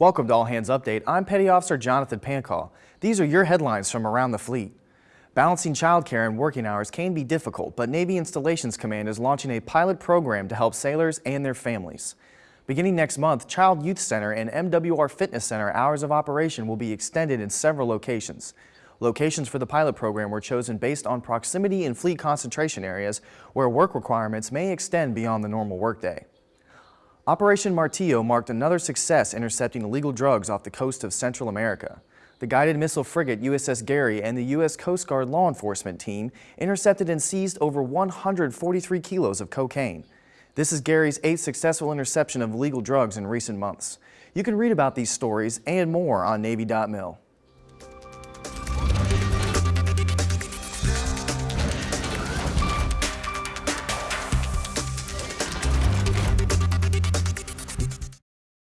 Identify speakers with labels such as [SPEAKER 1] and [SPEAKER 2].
[SPEAKER 1] Welcome to All Hands Update. I'm Petty Officer Jonathan Pancall. These are your headlines from around the fleet. Balancing childcare and working hours can be difficult, but Navy Installations Command is launching a pilot program to help sailors and their families. Beginning next month, Child Youth Center and MWR Fitness Center hours of operation will be extended in several locations. Locations for the pilot program were chosen based on proximity and fleet concentration areas where work requirements may extend beyond the normal workday. Operation Martillo marked another success intercepting illegal drugs off the coast of Central America. The guided missile frigate USS Gary and the U.S. Coast Guard law enforcement team intercepted and seized over 143 kilos of cocaine. This is Gary's eighth successful interception of illegal drugs in recent months. You can read about these stories and more on Navy.mil.